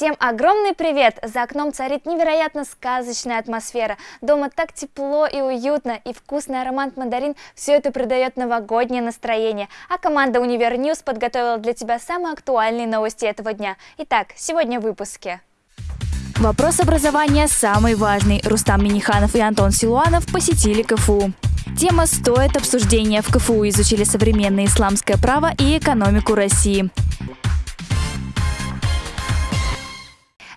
Всем огромный привет! За окном царит невероятно сказочная атмосфера. Дома так тепло и уютно, и вкусный аромат мандарин все это придает новогоднее настроение. А команда Универ News подготовила для тебя самые актуальные новости этого дня. Итак, сегодня в выпуске. Вопрос образования самый важный. Рустам Миниханов и Антон Силуанов посетили КФУ. Тема «Стоит обсуждения» в КФУ изучили современное исламское право и экономику России.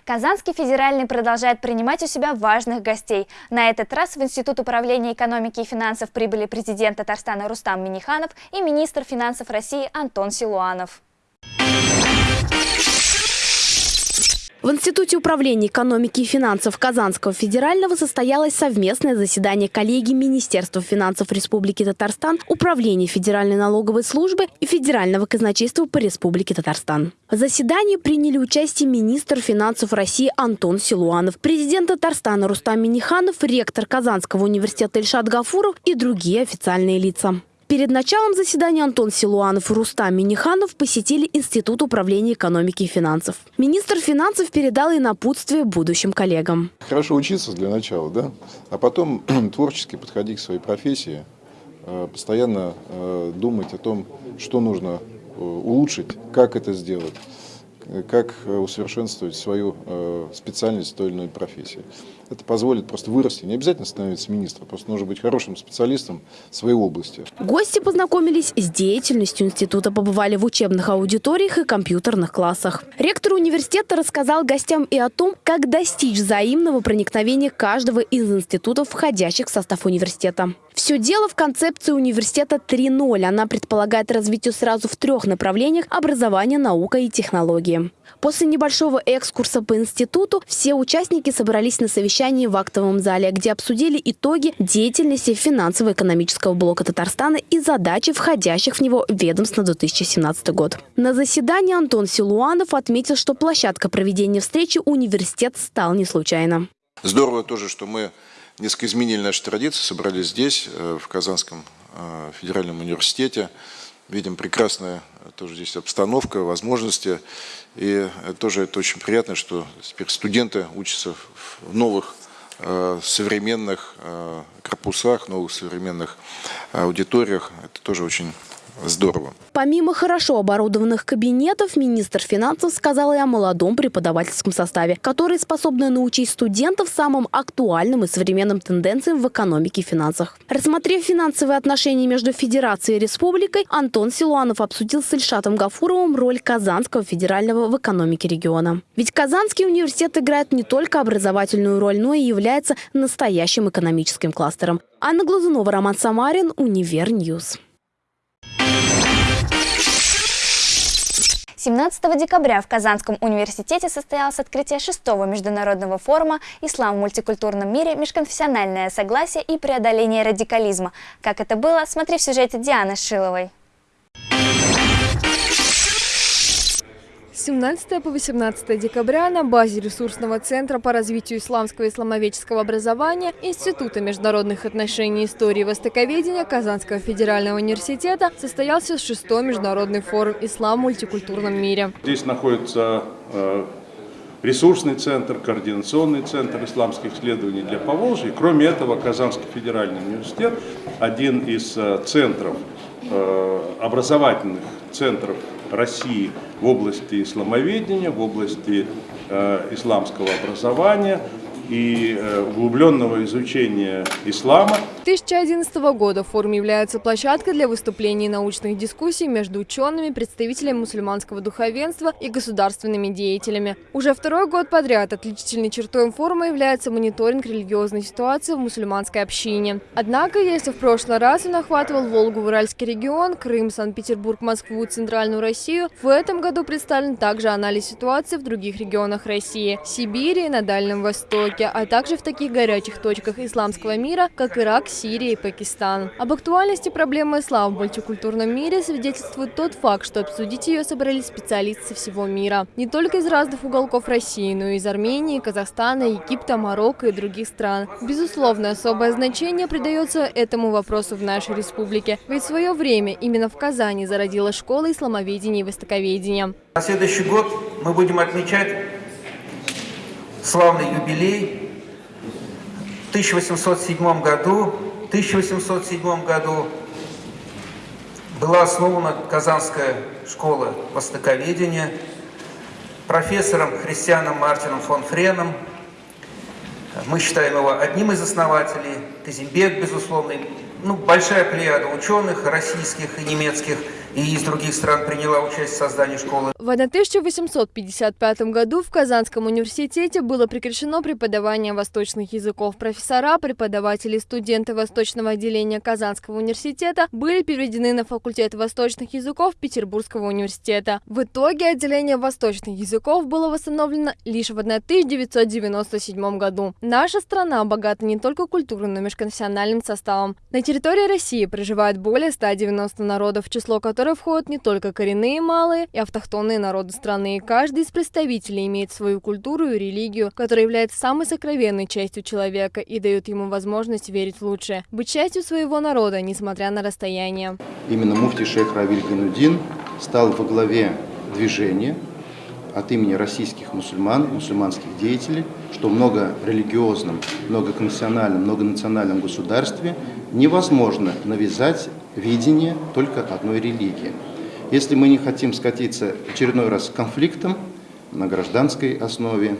Казанский федеральный продолжает принимать у себя важных гостей. На этот раз в Институт управления экономики и финансов прибыли президент Татарстана Рустам Миниханов и министр финансов России Антон Силуанов. В Институте управления экономики и финансов Казанского федерального состоялось совместное заседание коллегии Министерства финансов Республики Татарстан, Управления Федеральной налоговой службы и Федерального казначейства по Республике Татарстан. В заседании приняли участие министр финансов России Антон Силуанов, президент Татарстана Рустам Миниханов, ректор Казанского университета Ильшат Гафуров и другие официальные лица. Перед началом заседания Антон Силуанов и Рустам Миниханов посетили Институт управления экономики и финансов. Министр финансов передал и напутствие будущим коллегам. Хорошо учиться для начала, да? А потом творчески подходить к своей профессии, э, постоянно э, думать о том, что нужно э, улучшить, как это сделать как усовершенствовать свою специальность в той или иной профессии. Это позволит просто вырасти. Не обязательно становиться министром, просто нужно быть хорошим специалистом в своей области. Гости познакомились с деятельностью института, побывали в учебных аудиториях и компьютерных классах. Ректор университета рассказал гостям и о том, как достичь взаимного проникновения каждого из институтов, входящих в состав университета. Все дело в концепции университета 3.0. Она предполагает развитие сразу в трех направлениях – образование, наука и технологии. После небольшого экскурса по институту все участники собрались на совещании в актовом зале, где обсудили итоги деятельности финансово-экономического блока Татарстана и задачи входящих в него ведомств на 2017 год. На заседании Антон Силуанов отметил, что площадка проведения встречи университет стал не случайно. Здорово тоже, что мы несколько изменили наши традиции, собрались здесь, э, в Казанском э, федеральном университете. Видим прекрасная тоже здесь обстановка, возможности. И тоже это очень приятно, что теперь студенты учатся в новых э, современных корпусах, новых современных аудиториях. Это тоже очень здорово. Помимо хорошо оборудованных кабинетов, министр финансов сказал и о молодом преподавательском составе, который способны научить студентов самым актуальным и современным тенденциям в экономике и финансах. Рассмотрев финансовые отношения между Федерацией и Республикой, Антон Силуанов обсудил с Ильшатом Гафуровым роль Казанского федерального в экономике региона. Ведь Казанский университет играет не только образовательную роль, но и является настоящим экономическим кластером. Анна Глазунова, Роман Самарин, Универ News. 17 декабря в Казанском университете состоялось открытие шестого международного форума «Ислам в мультикультурном мире. Межконфессиональное согласие и преодоление радикализма». Как это было, смотри в сюжете Дианы Шиловой. 17 по 18 декабря на базе ресурсного центра по развитию исламского и исламоведческого образования Института международных отношений истории и востоковедения Казанского федерального университета состоялся шестой международный форум «Ислам в мультикультурном мире». Здесь находится э, ресурсный центр, координационный центр исламских исследований для Поволжья. Кроме этого, Казанский федеральный университет – один из э, центров, э, образовательных центров России в области исламоведения, в области э, исламского образования и э, углубленного изучения ислама. 2011 года форум является площадкой для выступлений и научных дискуссий между учеными, представителями мусульманского духовенства и государственными деятелями. Уже второй год подряд отличительной чертой форума является мониторинг религиозной ситуации в мусульманской общине. Однако, если в прошлый раз он охватывал Волгу, Уральский регион, Крым, Санкт-Петербург, Москву, Центральную Россию, в этом году представлен также анализ ситуации в других регионах России – Сибири и на Дальнем Востоке, а также в таких горячих точках исламского мира, как Ирак, Сирия и Пакистан. Об актуальности проблемы ислама в мультикультурном мире свидетельствует тот факт, что обсудить ее собрались специалисты всего мира. Не только из разных уголков России, но и из Армении, Казахстана, Египта, Марокко и других стран. Безусловно, особое значение придается этому вопросу в нашей республике, ведь в свое время именно в Казани зародилась школа исламоведения и востоковедения. На следующий год мы будем отмечать славный юбилей. В 1807 году, 1807 году была основана Казанская школа востоковедения профессором Христианом Мартином фон Френом. Мы считаем его одним из основателей. Казимбек, безусловно, ну, большая плеяда ученых российских и немецких – и из других стран приняла участие в создании школы. В 1855 году в Казанском университете было прекращено преподавание восточных языков. Профессора, преподаватели студенты восточного отделения Казанского университета были переведены на факультет восточных языков Петербургского университета. В итоге отделение восточных языков было восстановлено лишь в 1997 году. Наша страна богата не только культурным, но и межконфессиональным составом. На территории России проживает более 190 народов, число которых которые входят не только коренные малые и автохтонные народы страны. Каждый из представителей имеет свою культуру и религию, которая является самой сокровенной частью человека и дает ему возможность верить в лучшее, быть частью своего народа, несмотря на расстояние. Именно муфти шейх Равиль Ганудин стал во главе движения от имени российских мусульман, мусульманских деятелей, что в многорелигиозном, многоконфессиональном, многонациональном государстве невозможно навязать видение только одной религии. Если мы не хотим скатиться очередной раз к конфликтам на гражданской основе,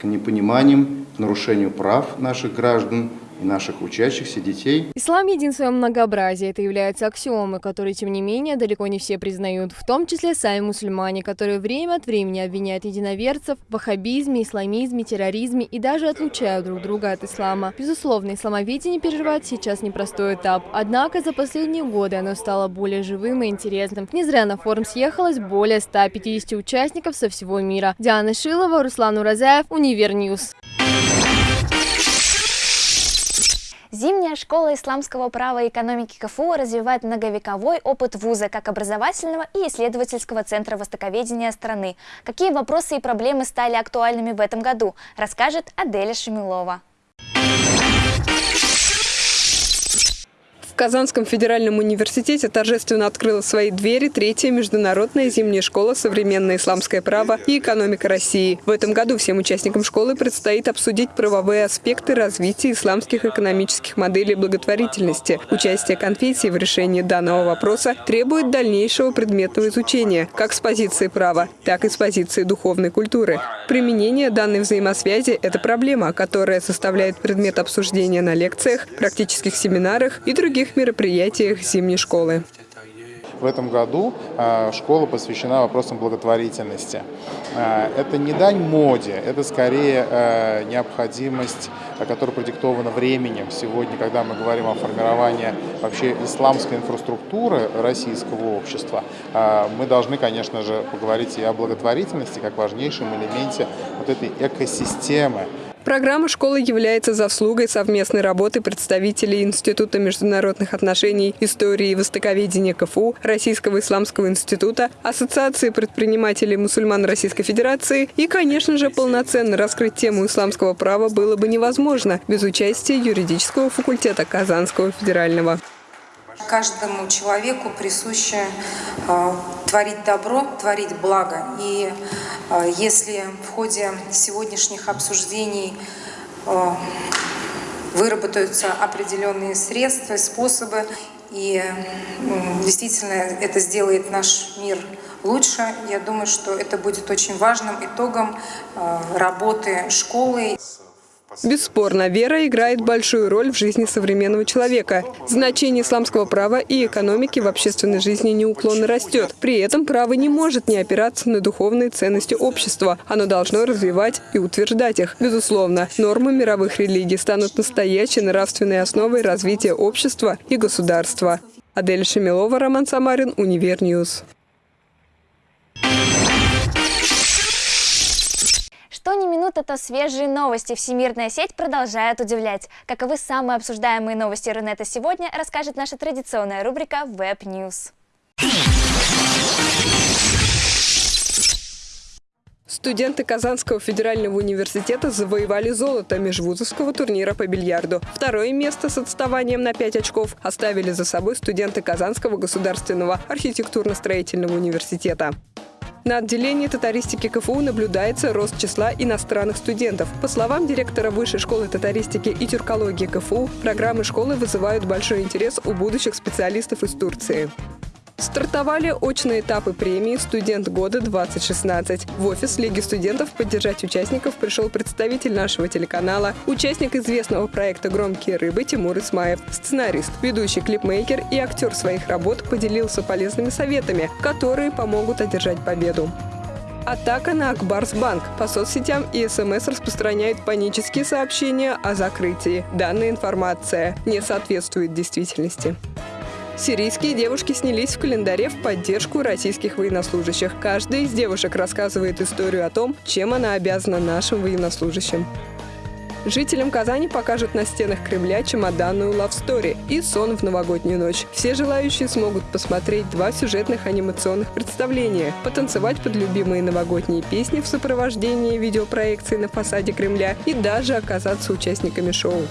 к непониманиям, к нарушению прав наших граждан – и наших учащихся детей. Ислам един в своем многообразии. Это является аксиомой, которые, тем не менее, далеко не все признают, в том числе сами мусульмане, которые время от времени обвиняют единоверцев в ваххабизме, исламизме, терроризме и даже отлучают друг друга от ислама. Безусловно, исламоведение переживает сейчас непростой этап. Однако за последние годы оно стало более живым и интересным. Не зря на форум съехалось более 150 участников со всего мира. Диана Шилова, Руслан Уразаев, Универ News. Зимняя школа исламского права и экономики КФУ развивает многовековой опыт вуза как образовательного и исследовательского центра востоковедения страны. Какие вопросы и проблемы стали актуальными в этом году, расскажет Аделя Шемилова. В Казанском федеральном университете торжественно открыла свои двери третья международная зимняя школа «Современное исламское право и экономика России». В этом году всем участникам школы предстоит обсудить правовые аспекты развития исламских экономических моделей благотворительности. Участие конфессии в решении данного вопроса требует дальнейшего предметного изучения, как с позиции права, так и с позиции духовной культуры. Применение данной взаимосвязи – это проблема, которая составляет предмет обсуждения на лекциях, практических семинарах и других других мероприятиях зимней школы. В этом году а, школа посвящена вопросам благотворительности. А, это не дань моде, это скорее а, необходимость, которая продиктована временем. Сегодня, когда мы говорим о формировании вообще исламской инфраструктуры российского общества, мы должны, конечно же, поговорить и о благотворительности как важнейшем элементе вот этой экосистемы, Программа школы является заслугой совместной работы представителей Института международных отношений, истории и востоковедения КФУ, Российского исламского института, Ассоциации предпринимателей мусульман Российской Федерации и, конечно же, полноценно раскрыть тему исламского права было бы невозможно без участия юридического факультета Казанского федерального. Каждому человеку присуще э, творить добро, творить благо. И э, если в ходе сегодняшних обсуждений э, выработаются определенные средства, способы, и действительно это сделает наш мир лучше, я думаю, что это будет очень важным итогом работы школы. Бесспорно, вера играет большую роль в жизни современного человека. Значение исламского права и экономики в общественной жизни неуклонно растет. При этом право не может не опираться на духовные ценности общества. Оно должно развивать и утверждать их. Безусловно, нормы мировых религий станут настоящей нравственной основой развития общества и государства. Адель Шемилова, Роман Самарин, Универ News. Минута, то свежие новости. Всемирная сеть продолжает удивлять. Каковы самые обсуждаемые новости Рунета сегодня, расскажет наша традиционная рубрика Web News. Студенты Казанского федерального университета завоевали золото межвузовского турнира по бильярду. Второе место с отставанием на 5 очков оставили за собой студенты Казанского государственного архитектурно-строительного университета. На отделении татаристики КФУ наблюдается рост числа иностранных студентов. По словам директора Высшей школы татаристики и тюркологии КФУ, программы школы вызывают большой интерес у будущих специалистов из Турции. Стартовали очные этапы премии «Студент года-2016». В офис Лиги студентов поддержать участников пришел представитель нашего телеканала, участник известного проекта «Громкие рыбы» Тимур Исмаев, сценарист, ведущий клипмейкер и актер своих работ поделился полезными советами, которые помогут одержать победу. Атака на Акбарсбанк. По соцсетям и СМС распространяют панические сообщения о закрытии. Данная информация не соответствует действительности. Сирийские девушки снялись в календаре в поддержку российских военнослужащих. Каждая из девушек рассказывает историю о том, чем она обязана нашим военнослужащим. Жителям Казани покажут на стенах Кремля чемоданную лавстори и сон в новогоднюю ночь. Все желающие смогут посмотреть два сюжетных анимационных представления, потанцевать под любимые новогодние песни в сопровождении видеопроекции на фасаде Кремля и даже оказаться участниками шоу.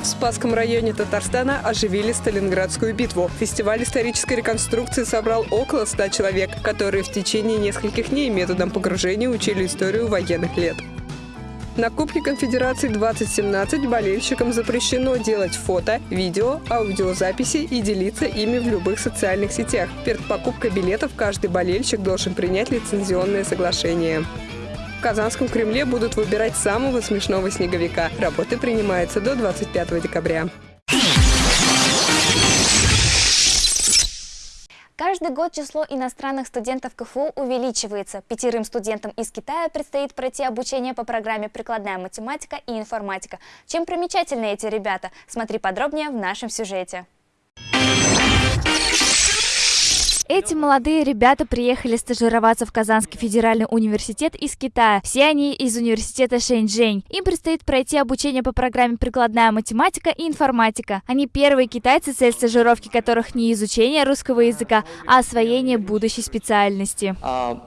В Спасском районе Татарстана оживили Сталинградскую битву. Фестиваль исторической реконструкции собрал около 100 человек, которые в течение нескольких дней методом погружения учили историю военных лет. На Кубке Конфедерации 2017 болельщикам запрещено делать фото, видео, аудиозаписи и делиться ими в любых социальных сетях. Перед покупкой билетов каждый болельщик должен принять лицензионное соглашение. В Казанском Кремле будут выбирать самого смешного снеговика. Работы принимаются до 25 декабря. Каждый год число иностранных студентов КФУ увеличивается. Пятерым студентам из Китая предстоит пройти обучение по программе «Прикладная математика и информатика». Чем примечательны эти ребята? Смотри подробнее в нашем сюжете. Эти молодые ребята приехали стажироваться в Казанский федеральный университет из Китая. Все они из университета Шэньчжэнь. Им предстоит пройти обучение по программе «Прикладная математика и информатика». Они первые китайцы, цель стажировки которых не изучение русского языка, а освоение будущей специальности. Uh,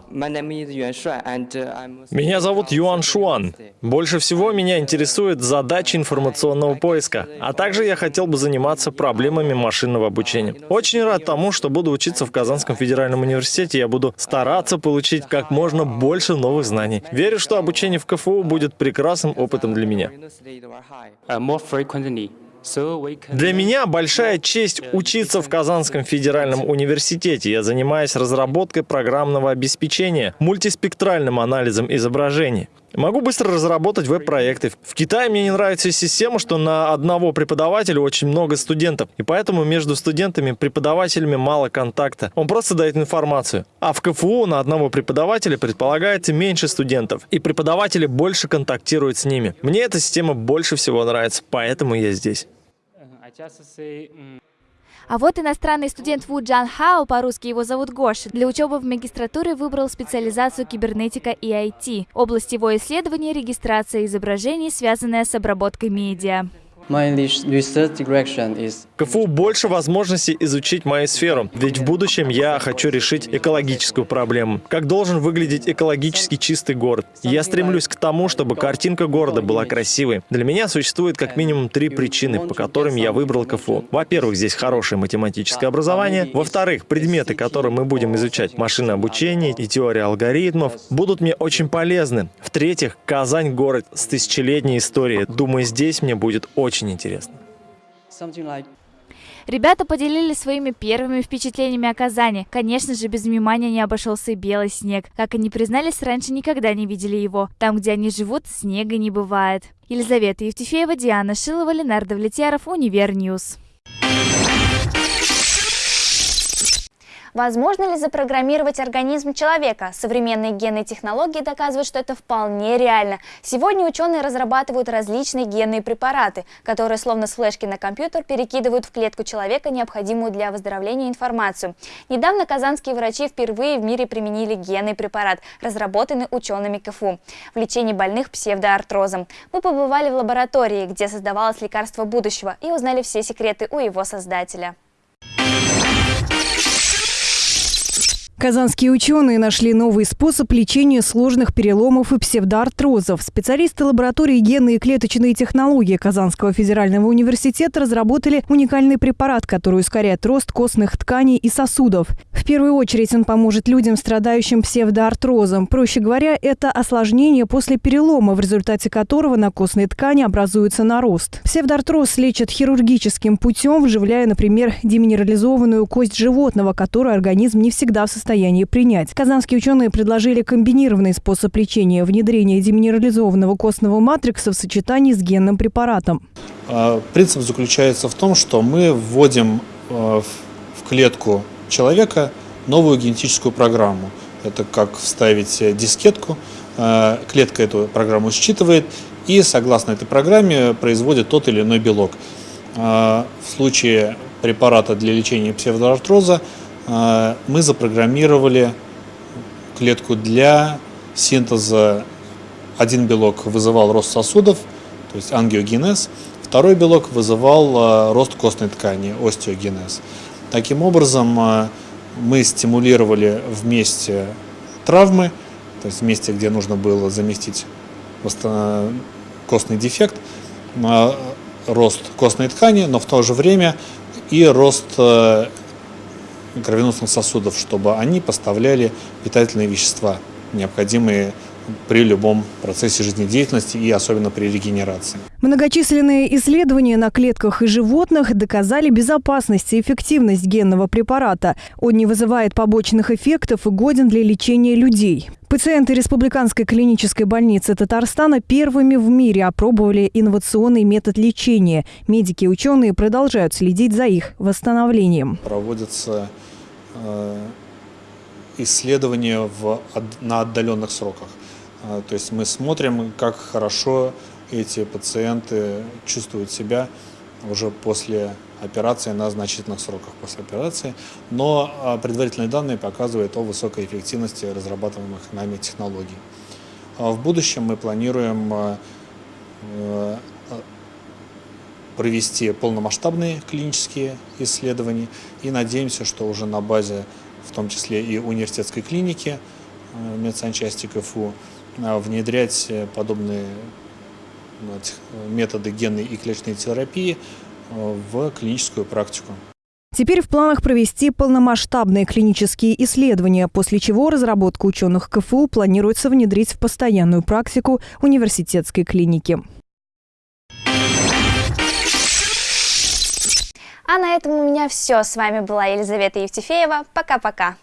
меня зовут Юан Шуан. Больше всего меня интересует задача информационного поиска, а также я хотел бы заниматься проблемами машинного обучения. Очень рад тому, что буду учиться в Казанском Казанском федеральном университете я буду стараться получить как можно больше новых знаний. Верю, что обучение в КФУ будет прекрасным опытом для меня. Для меня большая честь учиться в Казанском федеральном университете. Я занимаюсь разработкой программного обеспечения, мультиспектральным анализом изображений. Могу быстро разработать веб-проекты. В Китае мне не нравится система, что на одного преподавателя очень много студентов, и поэтому между студентами и преподавателями мало контакта. Он просто дает информацию. А в КФУ на одного преподавателя предполагается меньше студентов, и преподаватели больше контактируют с ними. Мне эта система больше всего нравится, поэтому я здесь. А вот иностранный студент Ву Джан Хао, по-русски его зовут Гоша, для учебы в магистратуре выбрал специализацию кибернетика и IT. Область его исследования – регистрация изображений, связанная с обработкой медиа. КФУ больше возможностей изучить мою сферу, ведь в будущем я хочу решить экологическую проблему. Как должен выглядеть экологически чистый город? Я стремлюсь к тому, чтобы картинка города была красивой. Для меня существует как минимум три причины, по которым я выбрал КФУ. Во-первых, здесь хорошее математическое образование. Во-вторых, предметы, которые мы будем изучать, машинное обучение и теория алгоритмов, будут мне очень полезны. В-третьих, Казань – город с тысячелетней историей. Думаю, здесь мне будет очень очень интересно. Ребята поделились своими первыми впечатлениями о Казани. Конечно же, без внимания не обошелся и белый снег. Как они признались, раньше никогда не видели его. Там, где они живут, снега не бывает. Елизавета Евтефеева, Диана Шилова, Ленар Довлетьяров, UniverNews. Возможно ли запрограммировать организм человека? Современные генные технологии доказывают, что это вполне реально. Сегодня ученые разрабатывают различные генные препараты, которые словно с флешки на компьютер перекидывают в клетку человека необходимую для выздоровления информацию. Недавно казанские врачи впервые в мире применили генный препарат, разработанный учеными КФУ, в лечении больных псевдоартрозом. Мы побывали в лаборатории, где создавалось лекарство будущего и узнали все секреты у его создателя. Казанские ученые нашли новый способ лечения сложных переломов и псевдоартрозов. Специалисты лаборатории генные и клеточные технологии Казанского федерального университета разработали уникальный препарат, который ускоряет рост костных тканей и сосудов. В первую очередь он поможет людям, страдающим псевдоартрозом. Проще говоря, это осложнение после перелома, в результате которого на костной ткани образуется нарост. Псевдоартроз лечат хирургическим путем, вживляя, например, деминерализованную кость животного, которую организм не всегда в состоянии состоянии принять. Казанские ученые предложили комбинированный способ лечения – внедрение деминерализованного костного матрикса в сочетании с генным препаратом. А, принцип заключается в том, что мы вводим а, в клетку человека новую генетическую программу. Это как вставить дискетку, а, клетка эту программу считывает и согласно этой программе производит тот или иной белок. В случае препарата для лечения псевдоартроза а, мы запрограммировали клетку для синтеза. Один белок вызывал рост сосудов, то есть ангиогенез, второй белок вызывал а, рост костной ткани, остеогенез. Таким образом, а, мы стимулировали вместе травмы, то есть вместе, где нужно было заместить костный дефект, рост костной ткани, но в то же время и рост кровеносных сосудов, чтобы они поставляли питательные вещества, необходимые при любом процессе жизнедеятельности и особенно при регенерации. Многочисленные исследования на клетках и животных доказали безопасность и эффективность генного препарата. Он не вызывает побочных эффектов и годен для лечения людей. Пациенты Республиканской клинической больницы Татарстана первыми в мире опробовали инновационный метод лечения. Медики и ученые продолжают следить за их восстановлением. Проводятся исследования в, на отдаленных сроках. Э, то есть мы смотрим, как хорошо эти пациенты чувствуют себя уже после операции на значительных сроках после операции, но а, предварительные данные показывают о высокой эффективности разрабатываемых нами технологий. В будущем мы планируем э, провести полномасштабные клинические исследования и надеемся, что уже на базе, в том числе и университетской клиники э, медсанчасти КФУ, внедрять подобные методы генной и клеточной терапии в клиническую практику. Теперь в планах провести полномасштабные клинические исследования, после чего разработку ученых КФУ планируется внедрить в постоянную практику университетской клиники. А на этом у меня все. С вами была Елизавета Евтефеева. Пока-пока.